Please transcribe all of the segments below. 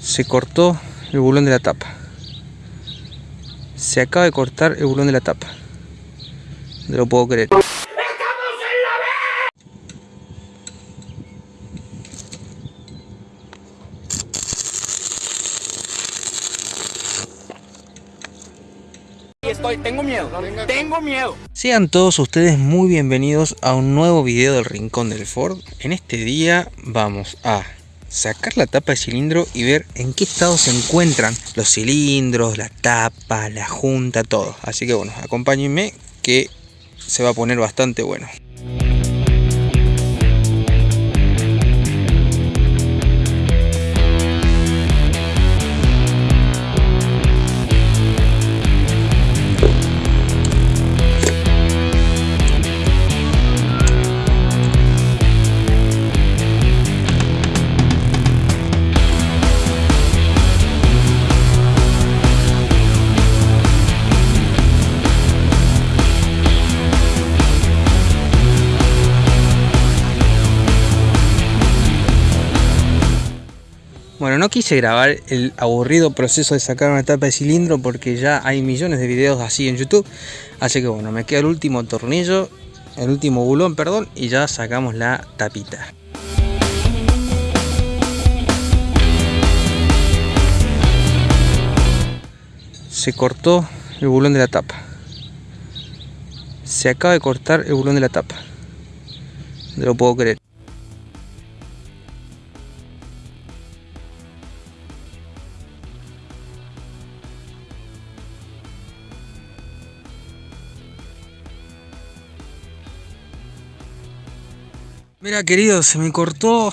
Se cortó el bulón de la tapa. Se acaba de cortar el bulón de la tapa. No lo puedo creer. Estoy, tengo miedo, tengo miedo. Sean todos ustedes muy bienvenidos a un nuevo video del Rincón del Ford. En este día vamos a sacar la tapa de cilindro y ver en qué estado se encuentran los cilindros, la tapa, la junta, todo. Así que bueno, acompáñenme que se va a poner bastante bueno. No quise grabar el aburrido proceso de sacar una tapa de cilindro porque ya hay millones de videos así en YouTube. Así que bueno, me queda el último tornillo, el último bulón, perdón, y ya sacamos la tapita. Se cortó el bulón de la tapa. Se acaba de cortar el bulón de la tapa. No lo puedo creer. Mira querido, se me cortó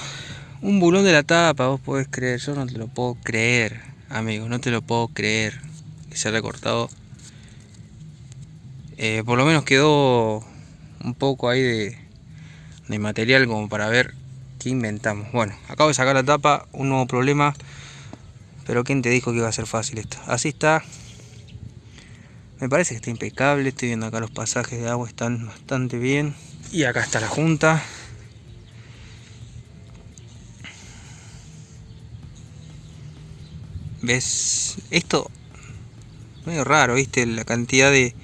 un bulón de la tapa, vos podés creer, yo no te lo puedo creer, amigo, no te lo puedo creer que se haya cortado. Eh, por lo menos quedó un poco ahí de, de material como para ver qué inventamos. Bueno, acabo de sacar la tapa, un nuevo problema, pero ¿quién te dijo que iba a ser fácil esto? Así está, me parece que está impecable, estoy viendo acá los pasajes de agua están bastante bien. Y acá está la junta, ¿Ves? Esto medio raro, ¿viste? La cantidad de...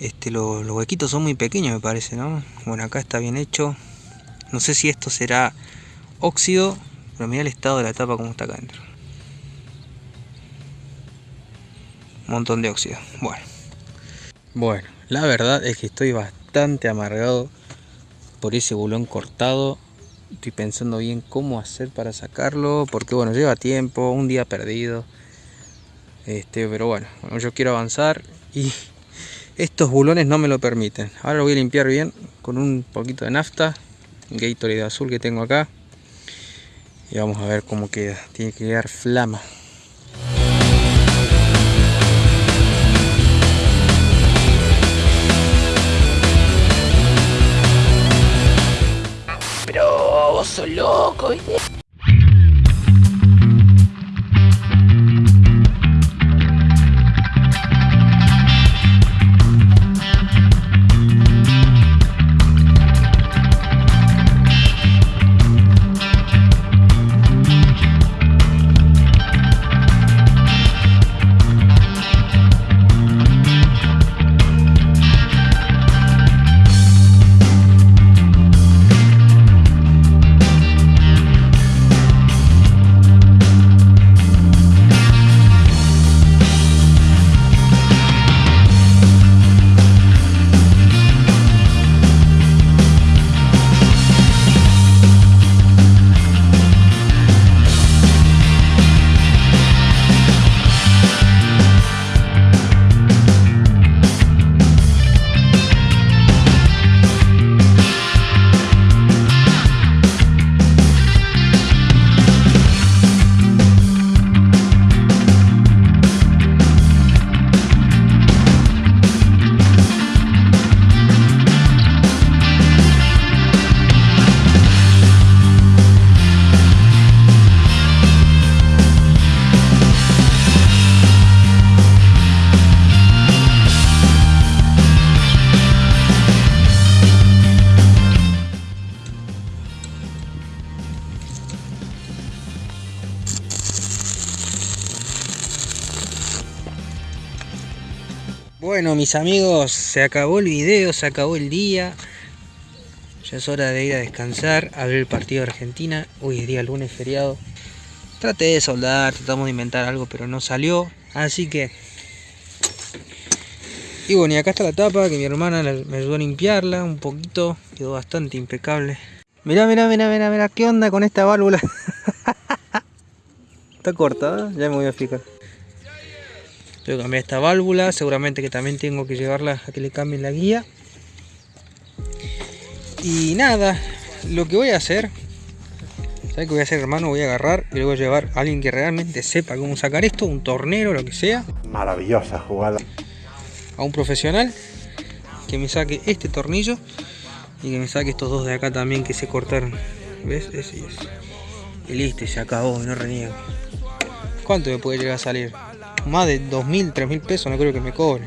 Este, los, huequitos son muy pequeños me parece, ¿no? Bueno, acá está bien hecho. No sé si esto será óxido, pero mira el estado de la tapa como está acá adentro. Un montón de óxido. Bueno. Bueno, la verdad es que estoy bastante amargado por ese bulón cortado estoy pensando bien cómo hacer para sacarlo porque bueno lleva tiempo un día perdido. Este pero bueno, yo quiero avanzar y estos bulones no me lo permiten. Ahora lo voy a limpiar bien con un poquito de nafta Gatorade azul que tengo acá. Y vamos a ver cómo queda. Tiene que quedar flama loco. Bueno mis amigos, se acabó el video, se acabó el día. Ya es hora de ir a descansar, a ver el partido de Argentina. Hoy es día lunes feriado. Traté de soldar, tratamos de inventar algo, pero no salió. Así que... Y bueno, y acá está la tapa, que mi hermana me ayudó a limpiarla un poquito. Quedó bastante impecable. Mirá, mirá, mirá, mirá, mirá, ¿qué onda con esta válvula? está cortada, ya me voy a fijar. Tengo que cambiar esta válvula, seguramente que también tengo que llevarla a que le cambien la guía. Y nada, lo que voy a hacer, ¿sabes qué voy a hacer hermano? Voy a agarrar y le voy a llevar a alguien que realmente sepa cómo sacar esto, un tornero, lo que sea. Maravillosa jugada. A un profesional que me saque este tornillo y que me saque estos dos de acá también que se cortaron. ¿Ves? Ese y ese. Y listo, se acabó, no reniego. ¿Cuánto me puede llegar a salir? Más de 2.000, 3.000 pesos no creo que me cobre.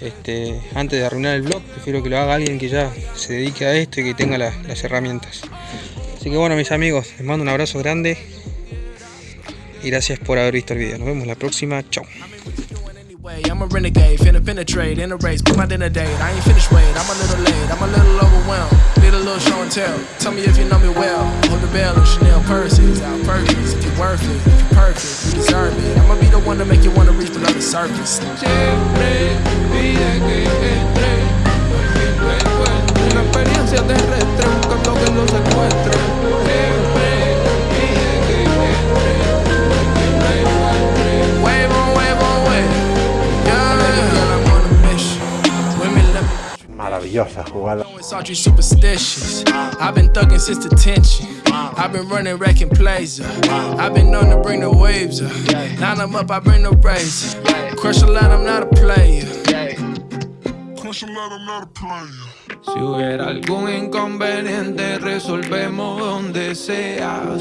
Este, antes de arruinar el blog, prefiero que lo haga alguien que ya se dedique a esto y que tenga la, las herramientas. Así que bueno mis amigos, les mando un abrazo grande y gracias por haber visto el video. Nos vemos la próxima, chao. Need a little show and tell. Tell me if you know me well. Hold the bell of Chanel purses, out purchase. If you're worth it, if you're perfect, you deserve it. I'ma be the one to make you wanna reach below the surface. Una experiencia terrestre, buscando que lo secuestre. Maravillosa jugada. It's superstitious. I've been thugging since detention. I've been running, wrecking plays. I've been known to bring the waves up. Line them up, I bring the rays. Crush a lot, I'm not a player. Crush a lot, I'm not a player. Si hubiera algún inconveniente, resolvemos donde sea.